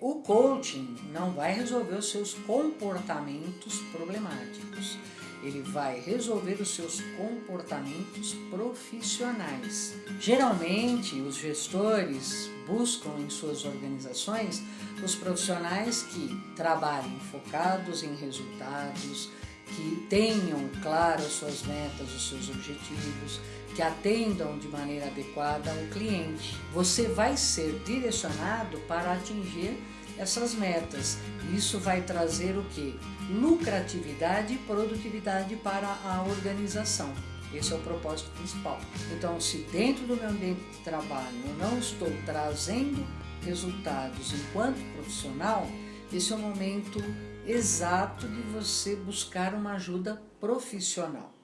O coaching não vai resolver os seus comportamentos problemáticos. Ele vai resolver os seus comportamentos profissionais. Geralmente, os gestores buscam em suas organizações os profissionais que trabalhem focados em resultados, que tenham claras suas metas, os seus objetivos, que atendam de maneira adequada ao cliente. Você vai ser direcionado para atingir essas metas. Isso vai trazer o que? Lucratividade e produtividade para a organização. Esse é o propósito principal. Então, se dentro do meu ambiente de trabalho eu não estou trazendo resultados enquanto profissional, esse é o momento exato de você buscar uma ajuda profissional.